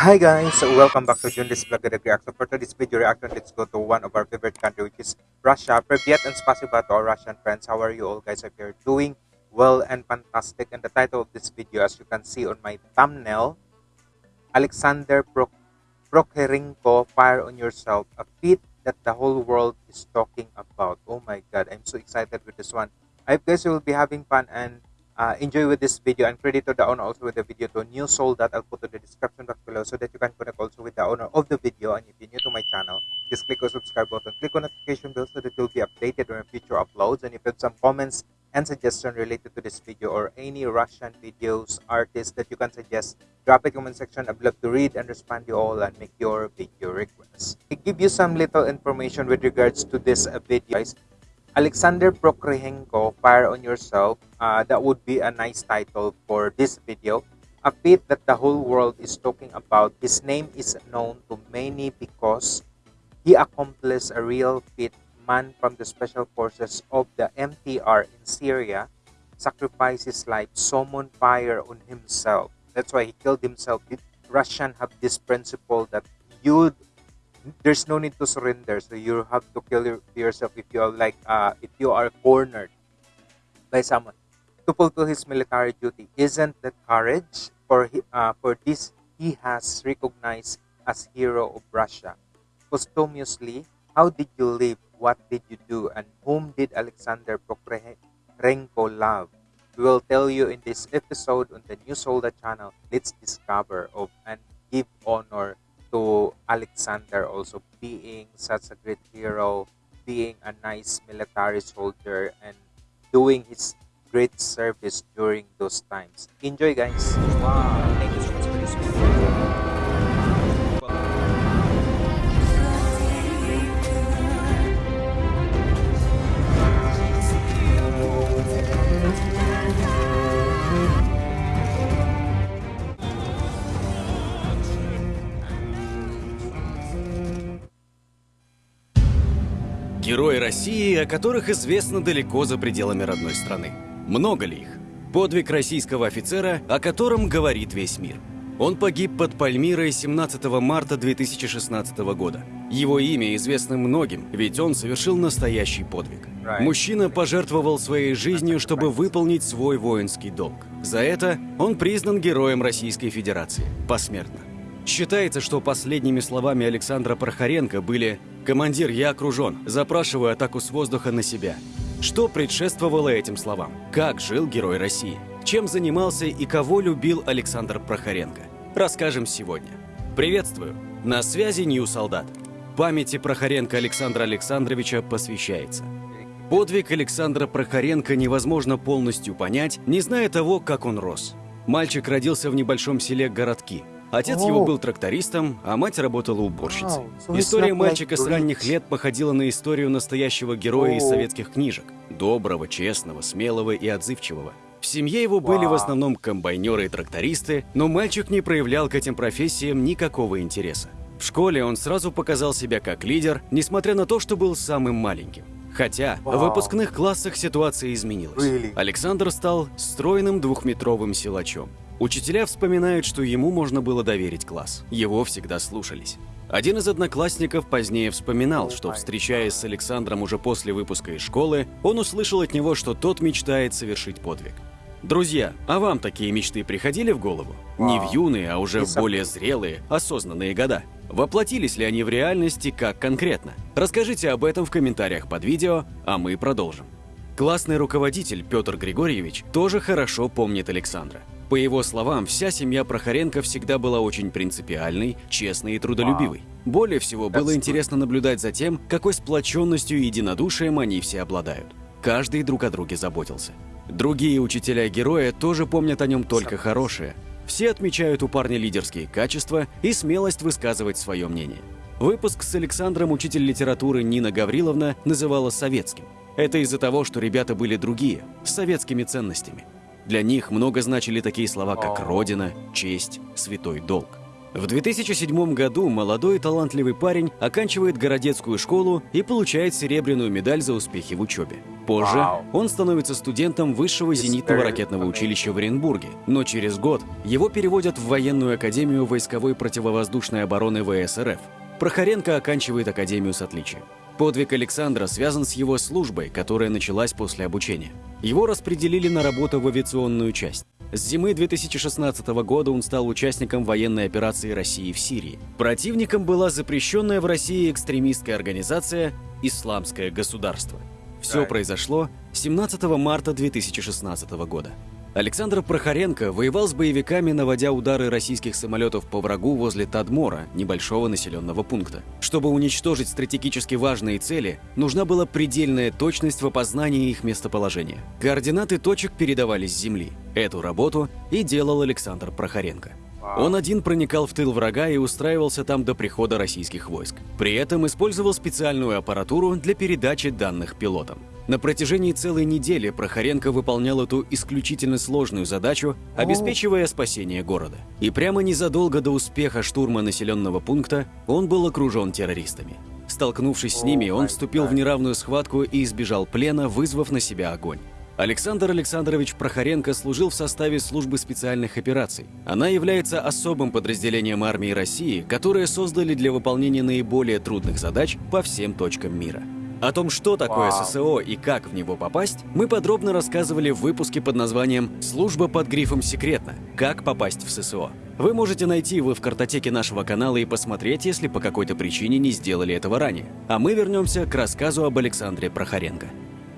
Hi guys, welcome back to Junris Vlog Direct Reaction. For today's video reaction, let's go to one of our favorite country which is Russia. Privyet and spasiba to our Russian friends. How are you all guys? If you're doing well and fantastic. And the title of this video, as you can see on my thumbnail, Alexander Prok Prokherenko, Fire on Yourself, a feat that the whole world is talking about. Oh my god, I'm so excited with this one. I hope guys you will be having fun and uh, enjoy with this video and credit to the owner also with the video to new soul that I'll put in the description box below so that you can connect also with the owner of the video. And if you're new to my channel just click on subscribe button click on notification bell so that you'll be updated on future uploads. And if you have some comments and suggestion related to this video or any Russian videos artists that you can suggest drop it comment section. I'd love to read and respond to you all and make your video requests I give you some little information with regards to this video guys Alexander Prokhorenko, Fire on Yourself. Uh, that would be a nice title for this video. A feat that the whole world is talking about. His name is known to many because he accomplished a real feat. Man from the special forces of the MTR in Syria sacrificed his life, summoned fire on himself. That's why he killed himself. The Russian have this principle that you there's no need to surrender. So you have to kill your, yourself if you are like uh, if you are cornered by someone. To fulfill his military duty isn't that courage for uh, for this he has recognized as hero of russia? Posthumously how did you live? What did you do? And whom did alexander Prokhorenko love? We will tell you in this episode on the new solda channel. Let's discover of and give honor to Alexander also being such a great hero, being a nice military soldier, and doing his great service during those times. Enjoy, guys! Wow! России, о которых известно далеко за пределами родной страны. Много ли их? Подвиг российского офицера, о котором говорит весь мир. Он погиб под Пальмирой 17 марта 2016 года. Его имя известно многим, ведь он совершил настоящий подвиг. Мужчина пожертвовал своей жизнью, чтобы выполнить свой воинский долг. За это он признан героем Российской Федерации. Посмертно. Считается, что последними словами Александра Прохоренко были «Командир, я окружен. Запрашиваю атаку с воздуха на себя». Что предшествовало этим словам? Как жил герой России? Чем занимался и кого любил Александр Прохоренко? Расскажем сегодня. Приветствую! На связи Нью Солдат. Памяти Прохоренко Александра Александровича посвящается. Подвиг Александра Прохоренко невозможно полностью понять, не зная того, как он рос. Мальчик родился в небольшом селе Городки, Отец его был трактористом, а мать работала уборщицей. История мальчика с ранних лет походила на историю настоящего героя из советских книжек. Доброго, честного, смелого и отзывчивого. В семье его были в основном комбайнеры и трактористы, но мальчик не проявлял к этим профессиям никакого интереса. В школе он сразу показал себя как лидер, несмотря на то, что был самым маленьким. Хотя в выпускных классах ситуация изменилась. Александр стал стройным двухметровым силачом. Учителя вспоминают, что ему можно было доверить класс. Его всегда слушались. Один из одноклассников позднее вспоминал, что, встречаясь с Александром уже после выпуска из школы, он услышал от него, что тот мечтает совершить подвиг. Друзья, а вам такие мечты приходили в голову? Не в юные, а уже в более зрелые, осознанные года. Воплотились ли они в реальности, как конкретно? Расскажите об этом в комментариях под видео, а мы продолжим. Классный руководитель Петр Григорьевич тоже хорошо помнит Александра. По его словам, вся семья Прохоренко всегда была очень принципиальной, честной и трудолюбивой. Более всего было интересно наблюдать за тем, какой сплоченностью и единодушием они все обладают. Каждый друг о друге заботился. Другие учителя героя тоже помнят о нем только хорошее. Все отмечают у парня лидерские качества и смелость высказывать свое мнение. Выпуск с Александром учитель литературы Нина Гавриловна называла советским. Это из-за того, что ребята были другие, с советскими ценностями. Для них много значили такие слова, как «родина», «честь», «святой долг». В 2007 году молодой талантливый парень оканчивает городецкую школу и получает серебряную медаль за успехи в учебе. Позже он становится студентом высшего зенитного ракетного училища в Оренбурге, но через год его переводят в военную академию войсковой противовоздушной обороны ВСРФ. Прохоренко оканчивает академию с отличием. Подвиг Александра связан с его службой, которая началась после обучения. Его распределили на работу в авиационную часть. С зимы 2016 года он стал участником военной операции России в Сирии. Противником была запрещенная в России экстремистская организация «Исламское государство». Все произошло 17 марта 2016 года. Александр Прохоренко воевал с боевиками, наводя удары российских самолетов по врагу возле Тадмора, небольшого населенного пункта. Чтобы уничтожить стратегически важные цели, нужна была предельная точность в опознании их местоположения. Координаты точек передавались с земли. Эту работу и делал Александр Прохоренко. Он один проникал в тыл врага и устраивался там до прихода российских войск. При этом использовал специальную аппаратуру для передачи данных пилотам. На протяжении целой недели Прохоренко выполнял эту исключительно сложную задачу, обеспечивая спасение города. И прямо незадолго до успеха штурма населенного пункта он был окружен террористами. Столкнувшись с ними, он вступил в неравную схватку и избежал плена, вызвав на себя огонь. Александр Александрович Прохоренко служил в составе службы специальных операций. Она является особым подразделением армии России, которое создали для выполнения наиболее трудных задач по всем точкам мира. О том, что такое. ССО и как в него попасть, мы подробно рассказывали в выпуске под названием «Служба под грифом «Секретно. Как попасть в ССО». Вы можете найти его в картотеке нашего канала и посмотреть, если по какой-то причине не сделали этого ранее. А мы вернемся к рассказу об Александре Прохоренко.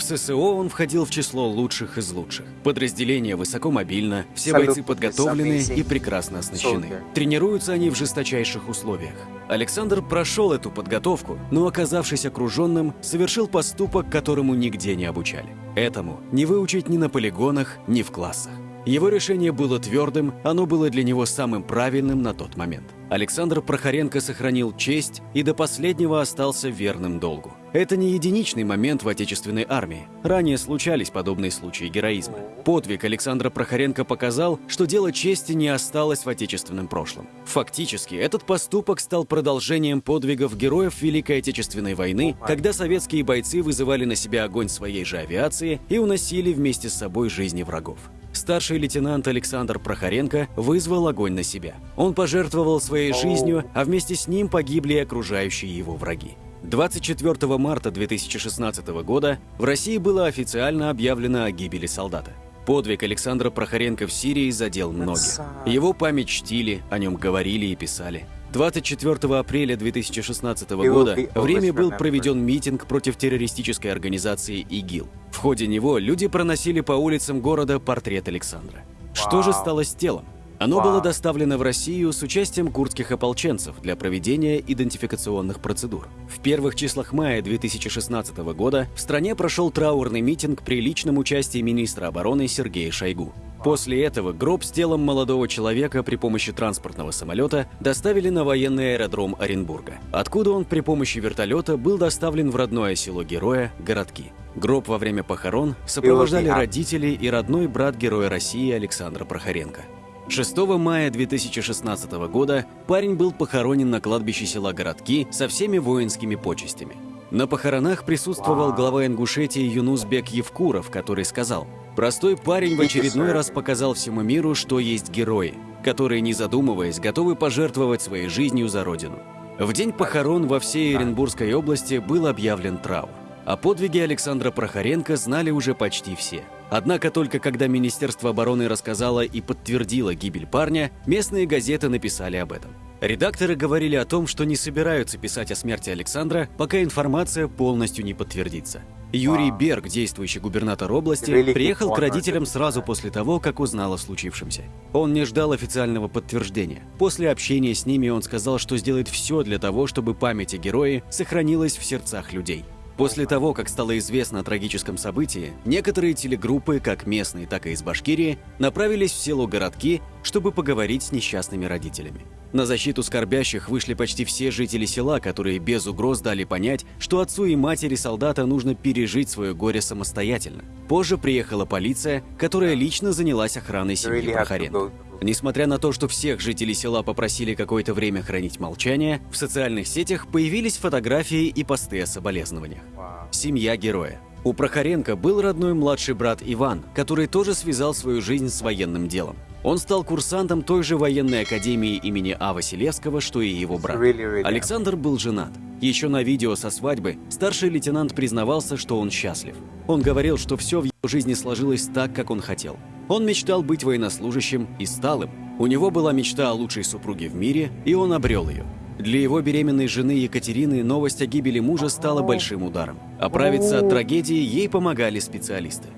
В ССО он входил в число лучших из лучших. Подразделение высокомобильно, все бойцы подготовлены и прекрасно оснащены. Тренируются они в жесточайших условиях. Александр прошел эту подготовку, но, оказавшись окруженным, совершил поступок, которому нигде не обучали. Этому не выучить ни на полигонах, ни в классах. Его решение было твердым, оно было для него самым правильным на тот момент. Александр Прохоренко сохранил честь и до последнего остался верным долгу. Это не единичный момент в отечественной армии. Ранее случались подобные случаи героизма. Подвиг Александра Прохоренко показал, что дело чести не осталось в отечественном прошлом. Фактически, этот поступок стал продолжением подвигов героев Великой Отечественной войны, когда советские бойцы вызывали на себя огонь своей же авиации и уносили вместе с собой жизни врагов. Старший лейтенант Александр Прохоренко вызвал огонь на себя. Он пожертвовал своей жизнью, а вместе с ним погибли окружающие его враги. 24 марта 2016 года в России было официально объявлено о гибели солдата. Подвиг Александра Прохоренко в Сирии задел многих. Его память чтили, о нем говорили и писали. 24 апреля 2016 will года в Риме был проведен митинг против террористической организации ИГИЛ. В ходе него люди проносили по улицам города портрет Александра. Что же стало с телом? Оно было доставлено в Россию с участием курдских ополченцев для проведения идентификационных процедур. В первых числах мая 2016 года в стране прошел траурный митинг при личном участии министра обороны Сергея Шойгу. После этого гроб с телом молодого человека при помощи транспортного самолета доставили на военный аэродром Оренбурга, откуда он при помощи вертолета был доставлен в родное село героя Городки. Гроб во время похорон сопровождали родители и родной брат героя России Александра Прохоренко. 6 мая 2016 года парень был похоронен на кладбище села Городки со всеми воинскими почестями. На похоронах присутствовал глава Ингушетии Юнусбек Евкуров, который сказал, «Простой парень в очередной раз показал всему миру, что есть герои, которые, не задумываясь, готовы пожертвовать своей жизнью за Родину». В день похорон во всей Оренбургской области был объявлен траур. О подвиге Александра Прохоренко знали уже почти все. Однако только когда Министерство обороны рассказало и подтвердило гибель парня, местные газеты написали об этом. Редакторы говорили о том, что не собираются писать о смерти Александра, пока информация полностью не подтвердится. Юрий. Берг, действующий губернатор области, приехал к родителям сразу после того, как узнал о случившемся. Он не ждал официального подтверждения. После общения с ними он сказал, что сделает все для того, чтобы память о герое сохранилась в сердцах людей. После того, как стало известно о трагическом событии, некоторые телегруппы, как местные, так и из Башкирии, направились в село Городки, чтобы поговорить с несчастными родителями. На защиту скорбящих вышли почти все жители села, которые без угроз дали понять, что отцу и матери солдата нужно пережить свое горе самостоятельно. Позже приехала полиция, которая лично занялась охраной семьи Прохоренко. Несмотря на то, что всех жителей села попросили какое-то время хранить молчание, в социальных сетях появились фотографии и посты о соболезнованиях. Семья героя. У Прохоренко был родной младший брат Иван, который тоже связал свою жизнь с военным делом. Он стал курсантом той же военной академии имени А. Василевского, что и его брат. Александр был женат. Еще на видео со свадьбы старший лейтенант признавался, что он счастлив. Он говорил, что все в его жизни сложилось так, как он хотел. Он мечтал быть военнослужащим и стал им. У него была мечта о лучшей супруге в мире, и он обрел ее. Для его беременной жены Екатерины новость о гибели мужа стала большим ударом. Оправиться от трагедии ей помогали специалисты.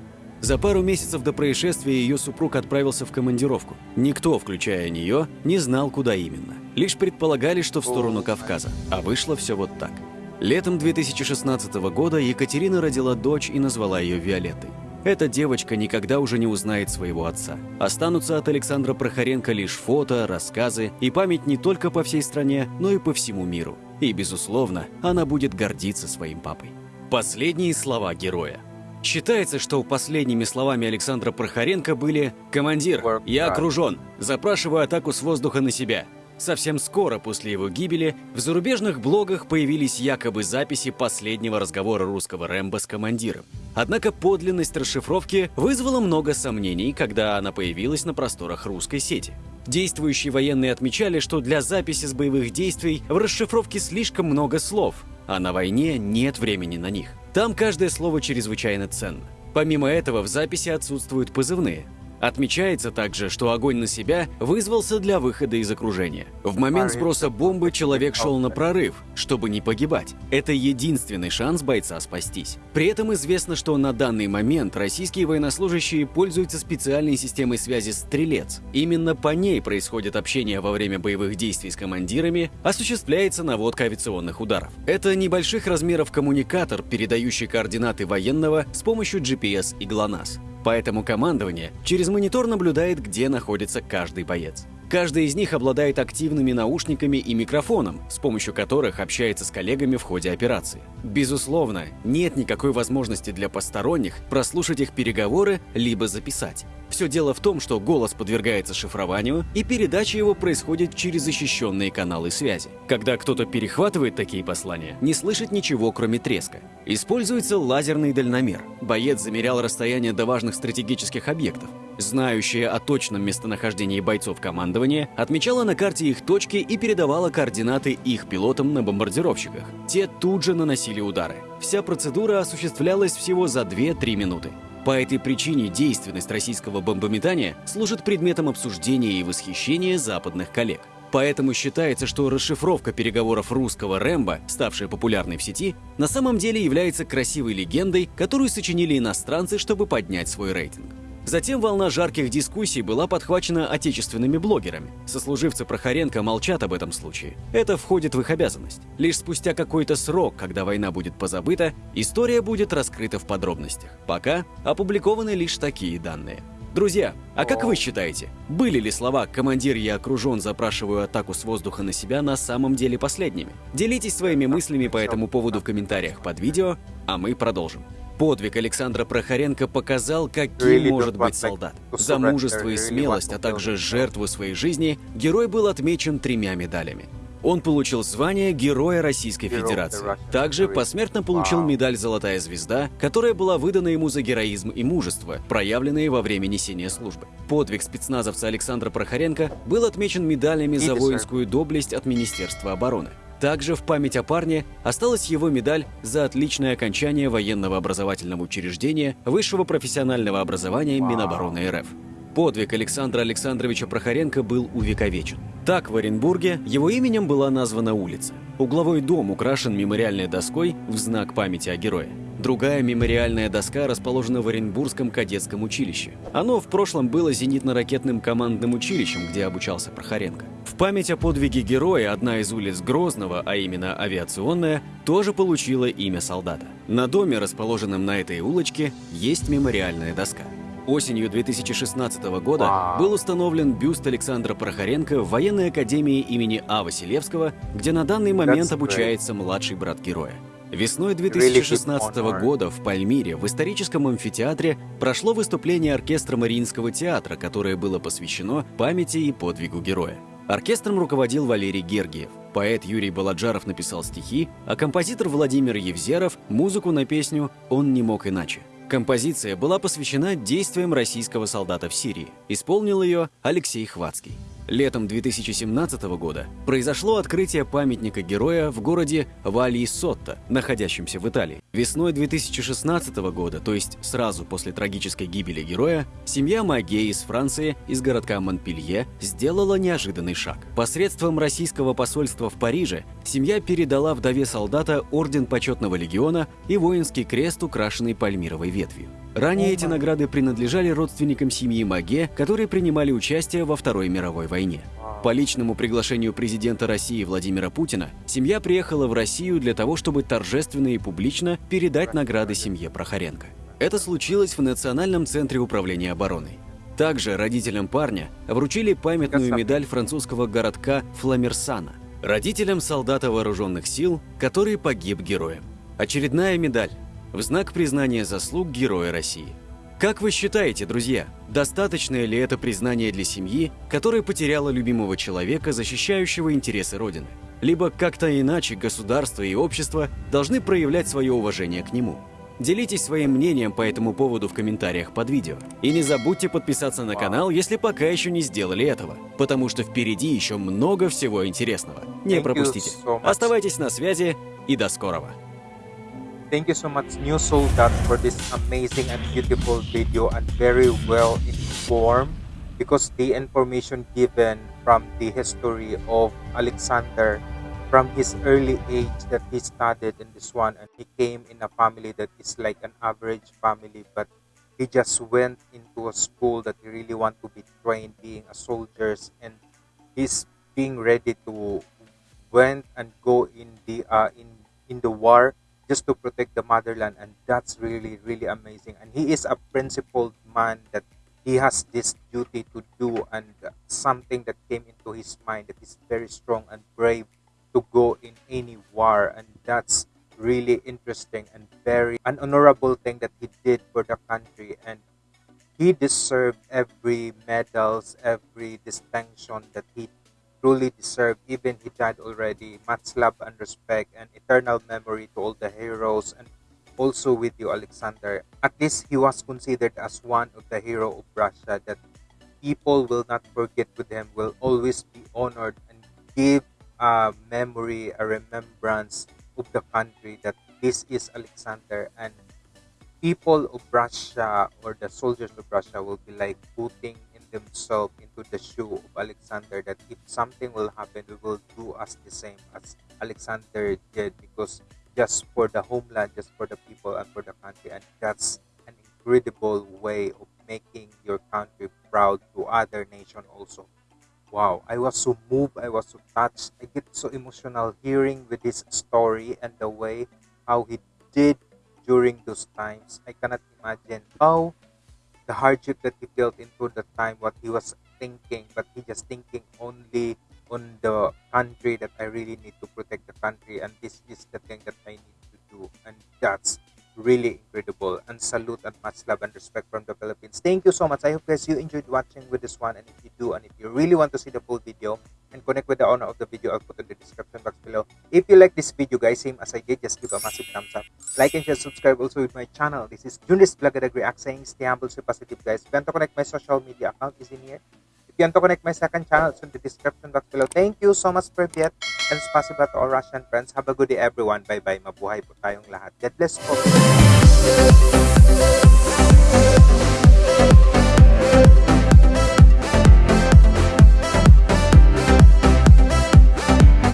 За пару месяцев до происшествия ее супруг отправился в командировку. Никто, включая нее, не знал, куда именно. Лишь предполагали, что в сторону Кавказа. А вышло все вот так. Летом 2016 года Екатерина родила дочь и назвала ее Виолеттой. Эта девочка никогда уже не узнает своего отца. Останутся от Александра Прохоренко лишь фото, рассказы и память не только по всей стране, но и по всему миру. И, безусловно, она будет гордиться своим папой. Последние слова героя. Считается, что последними словами Александра Прохоренко были «Командир, я окружен, запрашиваю атаку с воздуха на себя». Совсем скоро после его гибели в зарубежных блогах появились якобы записи последнего разговора русского Рэмбо с командиром. Однако подлинность расшифровки вызвала много сомнений, когда она появилась на просторах русской сети. Действующие военные отмечали, что для записи с боевых действий в расшифровке слишком много слов, а на войне нет времени на них. Там каждое слово чрезвычайно ценно. Помимо этого в записи отсутствуют позывные. Отмечается также, что огонь на себя вызвался для выхода из окружения. В момент сброса бомбы человек шел на прорыв, чтобы не погибать. Это единственный шанс бойца спастись. При этом известно, что на данный момент российские военнослужащие пользуются специальной системой связи «Стрелец». Именно по ней происходит общение во время боевых действий с командирами, осуществляется наводка авиационных ударов. Это небольших размеров коммуникатор, передающий координаты военного с помощью GPS и ГЛОНАСС. Поэтому командование через монитор наблюдает, где находится каждый боец. Каждый из них обладает активными наушниками и микрофоном, с помощью которых общается с коллегами в ходе операции. Безусловно, нет никакой возможности для посторонних прослушать их переговоры либо записать. Все дело в том, что голос подвергается шифрованию, и передача его происходит через защищенные каналы связи. Когда кто-то перехватывает такие послания, не слышит ничего, кроме треска. Используется лазерный дальномер. Боец замерял расстояние до важных стратегических объектов. Знающая о точном местонахождении бойцов командования отмечала на карте их точки и передавала координаты их пилотам на бомбардировщиках. Те тут же наносили удары. Вся процедура осуществлялась всего за 2-3 минуты. По этой причине действенность российского бомбометания служит предметом обсуждения и восхищения западных коллег. Поэтому считается, что расшифровка переговоров русского Рэмбо, ставшая популярной в сети, на самом деле является красивой легендой, которую сочинили иностранцы, чтобы поднять свой рейтинг. Затем волна жарких дискуссий была подхвачена отечественными блогерами. Сослуживцы Прохоренко молчат об этом случае. Это входит в их обязанность. Лишь спустя какой-то срок, когда война будет позабыта, история будет раскрыта в подробностях. Пока опубликованы лишь такие данные. Друзья, а как вы считаете, были ли слова «командир, я окружен, запрашиваю атаку с воздуха на себя» на самом деле последними? Делитесь своими мыслями по этому поводу в комментариях под видео, а мы продолжим. Подвиг Александра Прохоренко показал, каким может быть солдат. За мужество и really смелость, а также жертву своей жизни, герой был отмечен тремя медалями. Он получил звание Героя Российской Федерации. Также посмертно получил медаль «Золотая звезда», которая была выдана ему за героизм и мужество, проявленные во время несения службы. Подвиг спецназовца Александра Прохоренко был отмечен медалями за воинскую доблесть от Министерства обороны. Также в память о парне осталась его медаль за отличное окончание военного образовательного учреждения высшего профессионального образования. Минобороны РФ. Подвиг Александра Александровича Прохоренко был увековечен. Так, в Оренбурге его именем была названа улица. Угловой дом украшен мемориальной доской в знак памяти о герое. Другая мемориальная доска расположена в Оренбургском кадетском училище. Оно в прошлом было зенитно-ракетным командным училищем, где обучался Прохоренко. В память о подвиге героя одна из улиц Грозного, а именно авиационная, тоже получила имя солдата. На доме, расположенном на этой улочке, есть мемориальная доска. Осенью 2016 года был установлен бюст Александра Прохоренко в военной академии имени А. Василевского, где на данный момент обучается младший брат героя. Весной Really good 2016 honor. года в Пальмире в историческом амфитеатре прошло выступление оркестра Мариинского театра, которое было посвящено памяти и подвигу героя. Оркестром руководил Валерий Гергиев. Поэт Юрий Баладжаров написал стихи, а композитор Владимир Евзеров – музыку на песню «Он не мог иначе». Композиция была посвящена действиям российского солдата в Сирии. Исполнил ее Алексей Хвацкий. Летом 2017 года произошло открытие памятника героя в городе Вали-Сотто, находящемся в Италии. Весной 2016 года, то есть сразу после трагической гибели героя, семья Маге из Франции, из городка Монпелье, сделала неожиданный шаг. Посредством российского посольства в Париже семья передала вдове солдата Орден Почетного Легиона и воинский крест, украшенный пальмировой ветвью. Ранее эти награды принадлежали родственникам семьи Маге, которые принимали участие во Второй мировой войне. По личному приглашению президента России Владимира Путина, семья приехала в Россию для того, чтобы торжественно и публично передать награды семье Прохоренко. Это случилось в Национальном центре управления обороной. Также родителям парня вручили памятную медаль французского городка Фламерсана, родителям солдата вооруженных сил, который погиб героем. Очередная медаль в знак признания заслуг Героя России. Как вы считаете, друзья, достаточное ли это признание для семьи, которая потеряла любимого человека, защищающего интересы Родины? Либо как-то иначе государство и общество должны проявлять свое уважение к нему? Делитесь своим мнением по этому поводу в комментариях под видео. И не забудьте подписаться на канал, если пока еще не сделали этого, потому что впереди еще много всего интересного. Не пропустите. Оставайтесь на связи и до скорого. Thank you so much, New Soldat, for this amazing and beautiful video and very well informed because the information given from the history of Alexander from his early age that he studied in this one and he came in a family that is like an average family but he just went into a school that he really want to be trained being a soldiers and he's being ready to went and go in the uh, in in the war just to protect the motherland and that's really really amazing. And he is a principled man that he has this duty to do and something that came into his mind that is very strong and brave to go in any war and that's really interesting and very an honorable thing that he did for the country. And he deserved every medals every distinction that he truly deserved even he died already. Much love and respect and eternal memory to all the heroes and also with you alexander. At least he was considered as one of the hero of russia that people will not forget with him will always be honored and give a memory a remembrance of the country that this is alexander. And people of Russia or the soldiers of Russia will be like putting in themselves into the shoe of Alexander that if something will happen, we will do as the same as Alexander did because just for the homeland, just for the people and for the country. And that's an incredible way of making your country proud to other nation also. Wow, I was so moved, I was so touched. I get so emotional hearing with his story and the way how he did during those times. I cannot imagine how the hardship that he felt into the time, what he was thinking, but he just thinking only on the country that I really need to protect the country, and this is the thing that I need to do, and that's really incredible. And salute and much love and respect from the Philippines. Thank you so much. I hope guys you enjoyed watching with this one, and if you do, and if you really want to see the full video and connect with the owner of the video, I'll put in the description box below. If you like this video, guys, same as I did, just give a massive thumbs up. Like and share, subscribe also with my channel. This is Junis Blagadag React saying stay humble, stay positive, guys. If you want to connect my social media account is in here. If you want to connect my second channel, it's in the description box below. Thank you so much for that. And as possible to all Russian friends, have a good day everyone. Bye-bye. Mabuhay po tayong lahat. God bless po.